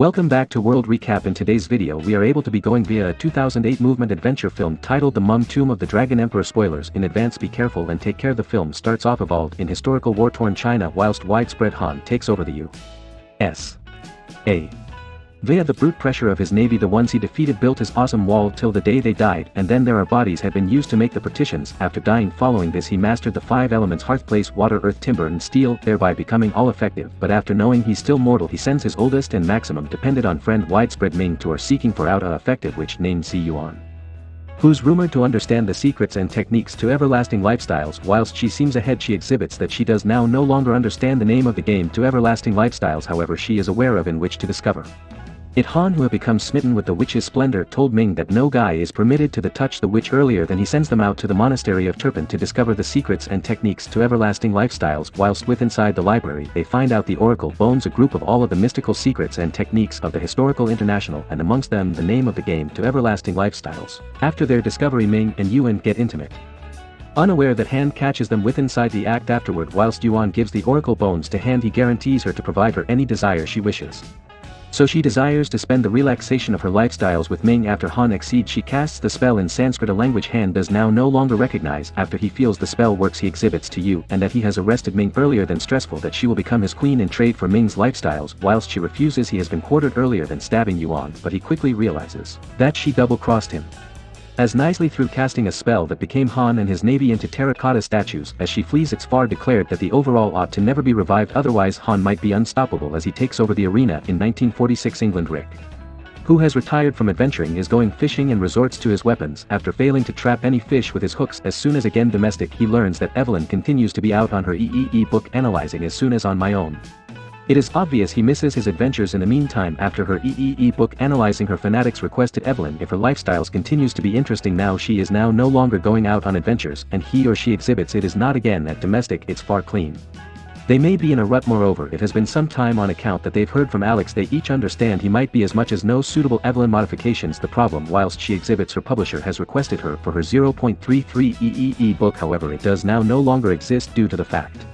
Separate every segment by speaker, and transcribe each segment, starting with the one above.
Speaker 1: Welcome back to World Recap in today's video we are able to be going via a 2008 movement adventure film titled The Mum Tomb of the Dragon Emperor spoilers in advance be careful and take care the film starts off evolved in historical war-torn China whilst widespread Han takes over the U.S. A. Via the brute pressure of his navy the ones he defeated built his awesome wall till the day they died and then their bodies had been used to make the partitions. After dying following this he mastered the five elements hearth place water earth timber and steel thereby becoming all effective. But after knowing he's still mortal he sends his oldest and maximum dependent on friend widespread Ming to are seeking for out a effective which named Zi Yuan who's rumored to understand the secrets and techniques to everlasting lifestyles. Whilst she seems ahead she exhibits that she does now no longer understand the name of the game to everlasting lifestyles however she is aware of in which to discover. It Han who had become smitten with the witch's splendor told Ming that no guy is permitted to the touch the witch earlier than he sends them out to the monastery of Turpan to discover the secrets and techniques to everlasting lifestyles whilst with inside the library they find out the oracle bones a group of all of the mystical secrets and techniques of the historical international and amongst them the name of the game to everlasting lifestyles. After their discovery Ming and Yuan get intimate. Unaware that Han catches them with inside the act afterward whilst Yuan gives the oracle bones to Han he guarantees her to provide her any desire she wishes. So she desires to spend the relaxation of her lifestyles with Ming after Han exceeds she casts the spell in Sanskrit a language Han does now no longer recognize. After he feels the spell works he exhibits to you and that he has arrested Ming earlier than stressful that she will become his queen in trade for Ming's lifestyles. Whilst she refuses he has been quartered earlier than stabbing Yuan but he quickly realizes that she double-crossed him. As nicely through casting a spell that became Han and his navy into terracotta statues as she flees its far declared that the overall ought to never be revived otherwise Han might be unstoppable as he takes over the arena in 1946 England Rick. Who has retired from adventuring is going fishing and resorts to his weapons after failing to trap any fish with his hooks as soon as again domestic he learns that Evelyn continues to be out on her EEE book analyzing as soon as on my own. It is obvious he misses his adventures in the meantime after her EEE book analyzing her fanatics requested Evelyn if her lifestyles continues to be interesting now she is now no longer going out on adventures and he or she exhibits it is not again at domestic it's far clean. They may be in a rut moreover it has been some time on account that they've heard from Alex they each understand he might be as much as no suitable Evelyn modifications the problem whilst she exhibits her publisher has requested her for her 0.33 EEE book however it does now no longer exist due to the fact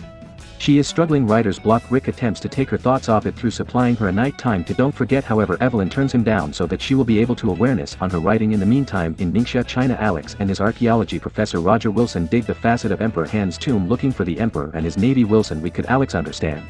Speaker 1: she is struggling writer's block Rick attempts to take her thoughts off it through supplying her a night time to don't forget however Evelyn turns him down so that she will be able to awareness on her writing in the meantime in Ningxia China Alex and his archaeology professor Roger Wilson dig the facet of Emperor Han's tomb looking for the emperor and his navy Wilson we could Alex understand.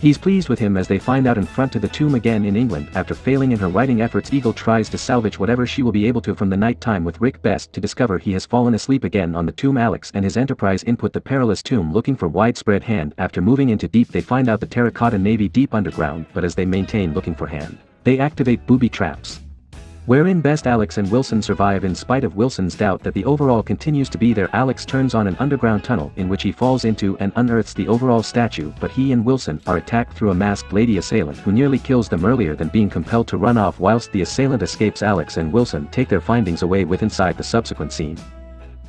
Speaker 1: He's pleased with him as they find out in front of the tomb again in England. After failing in her writing efforts Eagle tries to salvage whatever she will be able to from the night time with Rick Best to discover he has fallen asleep again on the tomb. Alex and his enterprise input the perilous tomb looking for widespread Han. After moving into deep they find out the terracotta navy deep underground but as they maintain looking for Han, they activate booby traps. Wherein best Alex and Wilson survive in spite of Wilson's doubt that the overall continues to be there Alex turns on an underground tunnel in which he falls into and unearths the overall statue but he and Wilson are attacked through a masked lady assailant who nearly kills them earlier than being compelled to run off whilst the assailant escapes Alex and Wilson take their findings away with inside the subsequent scene.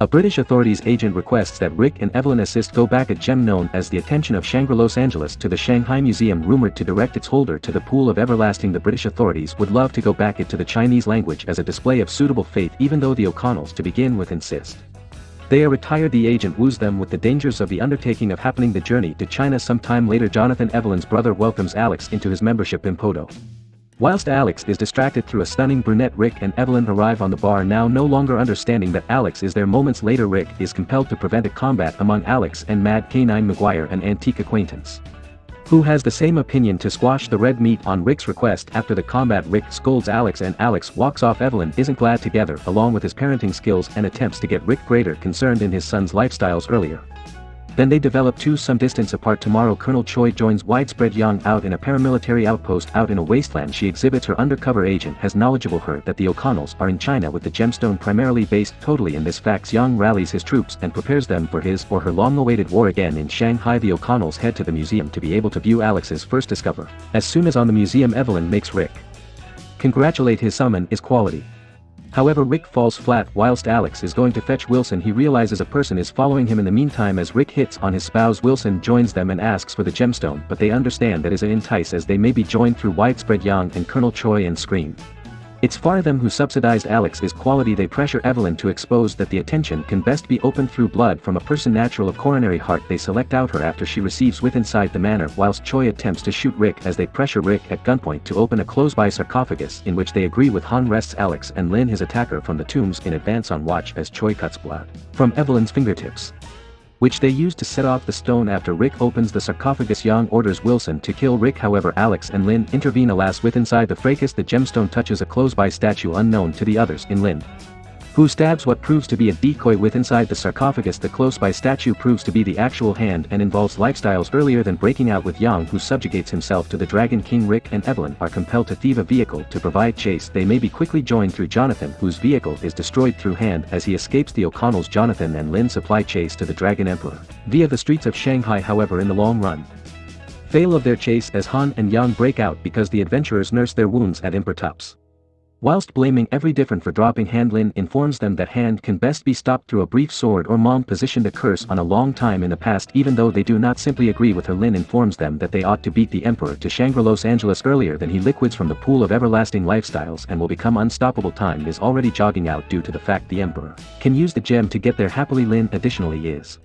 Speaker 1: A British authorities agent requests that Rick and Evelyn assist go back a gem known as the attention of Shangri Los Angeles to the Shanghai Museum rumored to direct its holder to the pool of everlasting the British authorities would love to go back it to the Chinese language as a display of suitable faith even though the O'Connells to begin with insist. They are retired the agent woos them with the dangers of the undertaking of happening the journey to China sometime later Jonathan Evelyn's brother welcomes Alex into his membership in Poto. Whilst Alex is distracted through a stunning brunette Rick and Evelyn arrive on the bar now no longer understanding that Alex is there moments later Rick is compelled to prevent a combat among Alex and Mad K9 Maguire an antique acquaintance. Who has the same opinion to squash the red meat on Rick's request after the combat Rick scolds Alex and Alex walks off Evelyn isn't glad together along with his parenting skills and attempts to get Rick greater concerned in his son's lifestyles earlier. Then they develop two some distance apart. Tomorrow Colonel Choi joins widespread Young out in a paramilitary outpost out in a wasteland. She exhibits her undercover agent. Has knowledgeable her that the O'Connells are in China with the gemstone primarily based totally in this facts Young rallies his troops and prepares them for his or her long-awaited war again in Shanghai. The O'Connells head to the museum to be able to view Alex's first discover. As soon as on the museum Evelyn makes Rick congratulate his summon is quality. However Rick falls flat whilst Alex is going to fetch Wilson he realizes a person is following him in the meantime as Rick hits on his spouse Wilson joins them and asks for the gemstone but they understand that is an entice as they may be joined through widespread Yang and Colonel Choi and Scream. It's far them who subsidized Alex is quality they pressure Evelyn to expose that the attention can best be opened through blood from a person natural of coronary heart they select out her after she receives with inside the manor whilst Choi attempts to shoot Rick as they pressure Rick at gunpoint to open a close-by sarcophagus in which they agree with Han rests Alex and Lin his attacker from the tombs in advance on watch as Choi cuts blood from Evelyn's fingertips which they use to set off the stone after Rick opens the sarcophagus. Yang orders Wilson to kill Rick. However Alex and Lin intervene. Alas with inside the fracas the gemstone touches a close-by statue unknown to the others in Lin who stabs what proves to be a decoy with inside the sarcophagus. The close-by statue proves to be the actual Han and involves lifestyles earlier than breaking out with Yang who subjugates himself to the Dragon King Rick and Evelyn are compelled to thieve a vehicle to provide chase. They may be quickly joined through Jonathan whose vehicle is destroyed through Han as he escapes the O'Connells Jonathan and Lin supply chase to the Dragon Emperor. Via the streets of Shanghai however in the long run fail of their chase as Han and Yang break out because the adventurers nurse their wounds at Emperor Tups. Whilst blaming every different for dropping Han Lin informs them that Han can best be stopped through a brief sword or mom positioned a curse on a long time in the past even though they do not simply agree with her Lin informs them that they ought to beat the Emperor to Shangri Los Angeles earlier than he liquids from the pool of everlasting lifestyles and will become unstoppable time is already jogging out due to the fact the Emperor can use the gem to get there happily Lin additionally is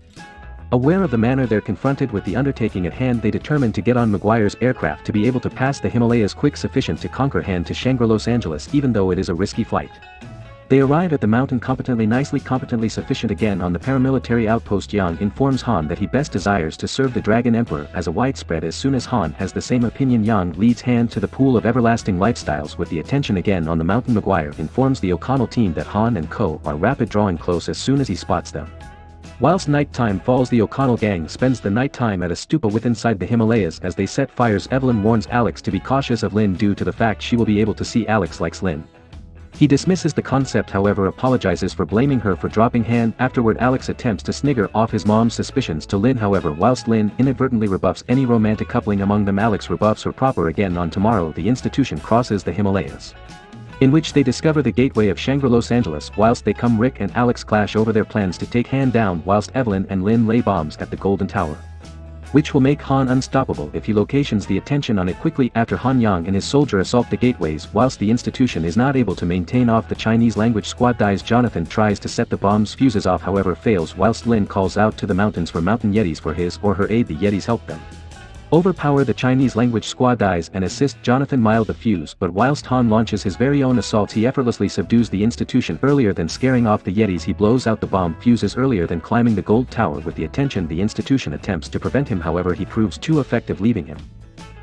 Speaker 1: Aware of the manner they're confronted with the undertaking at hand they determine to get on Maguire's aircraft to be able to pass the Himalayas quick sufficient to conquer Han to Shangri Los Angeles even though it is a risky flight. They arrive at the mountain competently nicely competently sufficient again on the paramilitary outpost Yang informs Han that he best desires to serve the Dragon Emperor as a widespread as soon as Han has the same opinion Yang leads Han to the pool of everlasting lifestyles with the attention again on the mountain Maguire informs the O'Connell team that Han and Co are rapid drawing close as soon as he spots them. Whilst nighttime falls the O'Connell gang spends the nighttime at a stupa with inside the Himalayas as they set fires. Evelyn warns Alex to be cautious of Lin due to the fact she will be able to see Alex likes Lin. He dismisses the concept however apologizes for blaming her for dropping Han afterward Alex attempts to snigger off his mom's suspicions to Lin however whilst Lin inadvertently rebuffs any romantic coupling among them Alex rebuffs her proper again on tomorrow. The institution crosses the Himalayas in which they discover the gateway of Shangri Los Angeles whilst they come Rick and Alex clash over their plans to take Han down whilst Evelyn and Lin lay bombs at the Golden Tower. Which will make Han unstoppable if he locations the attention on it quickly after Han Yang and his soldier assault the gateways whilst the institution is not able to maintain off the Chinese language squad dies Jonathan tries to set the bombs fuses off however fails whilst Lin calls out to the mountains for mountain yetis for his or her aid the yetis help them. Overpower the Chinese language squad dies and assist Jonathan Mile the fuse but whilst Han launches his very own assault he effortlessly subdues the institution earlier than scaring off the Yetis. He blows out the bomb fuses earlier than climbing the gold tower with the attention the institution attempts to prevent him. However he proves too effective leaving him.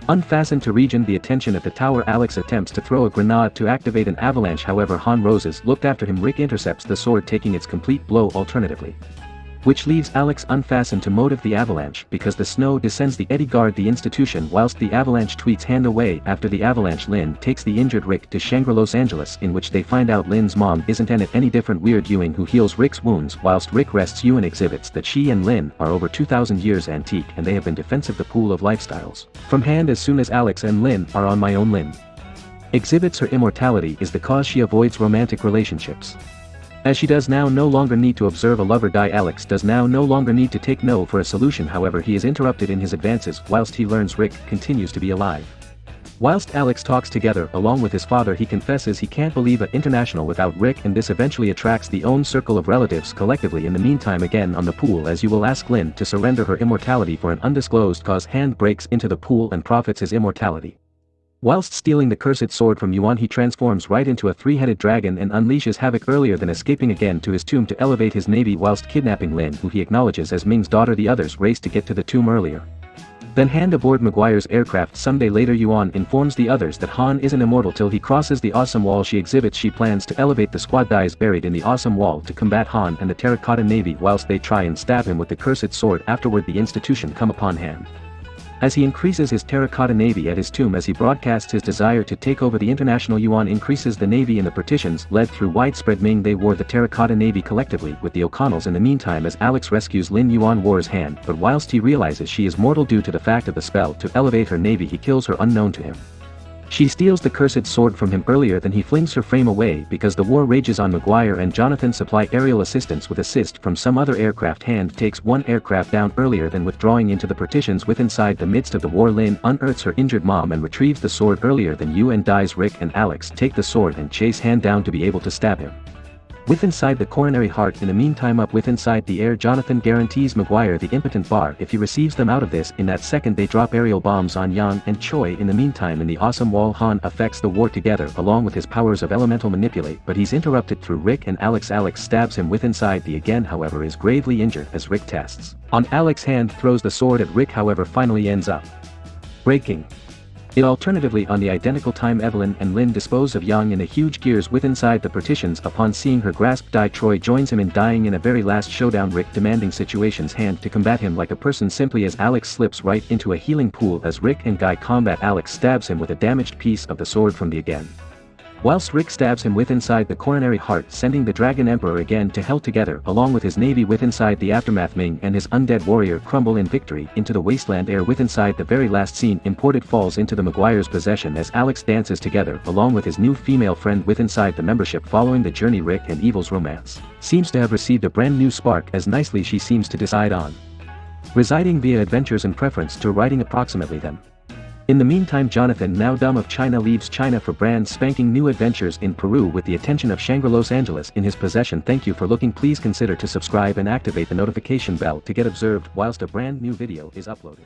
Speaker 1: Unfastened to region the attention at the tower Alex attempts to throw a grenade to activate an avalanche. However Han Roses looked after him Rick intercepts the sword taking its complete blow alternatively which leaves Alex unfastened to motive the avalanche because the snow descends the eddy guard the institution whilst the avalanche tweets Han away after the avalanche Lin takes the injured Rick to Shangri Los Angeles in which they find out Lin's mom isn't in it any different weird Ewing who heals Rick's wounds whilst Rick rests Yuan exhibits that she and Lin are over 2000 years antique and they have been defensive the pool of lifestyles. From hand as soon as Alex and Lin are on my own Lin. Exhibits her immortality is the cause she avoids romantic relationships. As she does now no longer need to observe a lover die Alex does now no longer need to take no for a solution however he is interrupted in his advances whilst he learns Rick continues to be alive. Whilst Alex talks together along with his father he confesses he can't believe a international without Rick and this eventually attracts the own circle of relatives collectively in the meantime again on the pool as you will ask Lin to surrender her immortality for an undisclosed cause Han breaks into the pool and profits his immortality. Whilst stealing the cursed sword from Yuan he transforms right into a three-headed dragon and unleashes havoc earlier than escaping again to his tomb to elevate his navy whilst kidnapping Lin who he acknowledges as Ming's daughter the others race to get to the tomb earlier. Then Han aboard Maguire's aircraft someday later Yuan informs the others that Han isn't immortal till he crosses the awesome wall she exhibits she plans to elevate the squad dies buried in the awesome wall to combat Han and the terracotta navy whilst they try and stab him with the cursed sword afterward the institution come upon Han. As he increases his terracotta navy at his tomb as he broadcasts his desire to take over the international yuan increases the navy in the partitions led through widespread Ming they wore the terracotta navy collectively with the O'Connells in the meantime as Alex rescues Lin Yuan War's Han but whilst he realizes she is mortal due to the fact of the spell to elevate her navy he kills her unknown to him. She steals the cursed sword from him earlier than he flings her frame away because the war rages on Maguire and Jonathan supply aerial assistance with assist from some other aircraft Han takes one aircraft down earlier than withdrawing into the partitions with inside the midst of the war Lin unearths her injured mom and retrieves the sword earlier than you and dies Rick and Alex take the sword and chase Han down to be able to stab him. With inside the coronary heart in the meantime up with inside the air Jonathan guarantees Maguire the impotent bar if he receives them out of this in that second they drop aerial bombs on Yang and Choi in the meantime in the awesome wall Han affects the war together along with his powers of elemental manipulate but he's interrupted through Rick and Alex Alex stabs him with inside the again however is gravely injured as Rick tests. On Alex Han throws the sword at Rick however finally ends up breaking. It alternatively on the identical time Evelyn and Lin dispose of Young in a huge gears with inside the partitions upon seeing her grasp die Troy joins him in dying in a very last showdown Rick demanding situations Han to combat him like a person simply as Alex slips right into a healing pool as Rick and Guy combat Alex stabs him with a damaged piece of the sword from the again. Whilst Rick stabs him with inside the coronary heart sending the Dragon Emperor again to hell together along with his navy with inside the aftermath Ming and his undead warrior crumble in victory into the wasteland air with inside the very last scene imported falls into the Maguire's possession as Alex dances together along with his new female friend with inside the membership following the journey Rick and Evil's romance. Seems to have received a brand new spark as nicely she seems to decide on. Residing via adventures and preference to writing approximately them. In the meantime Jonathan now dumb of China leaves China for brand spanking new adventures in Peru with the attention of Shangri Los Angeles in his possession thank you for looking please consider to subscribe and activate the notification bell to get observed whilst a brand new video is uploaded.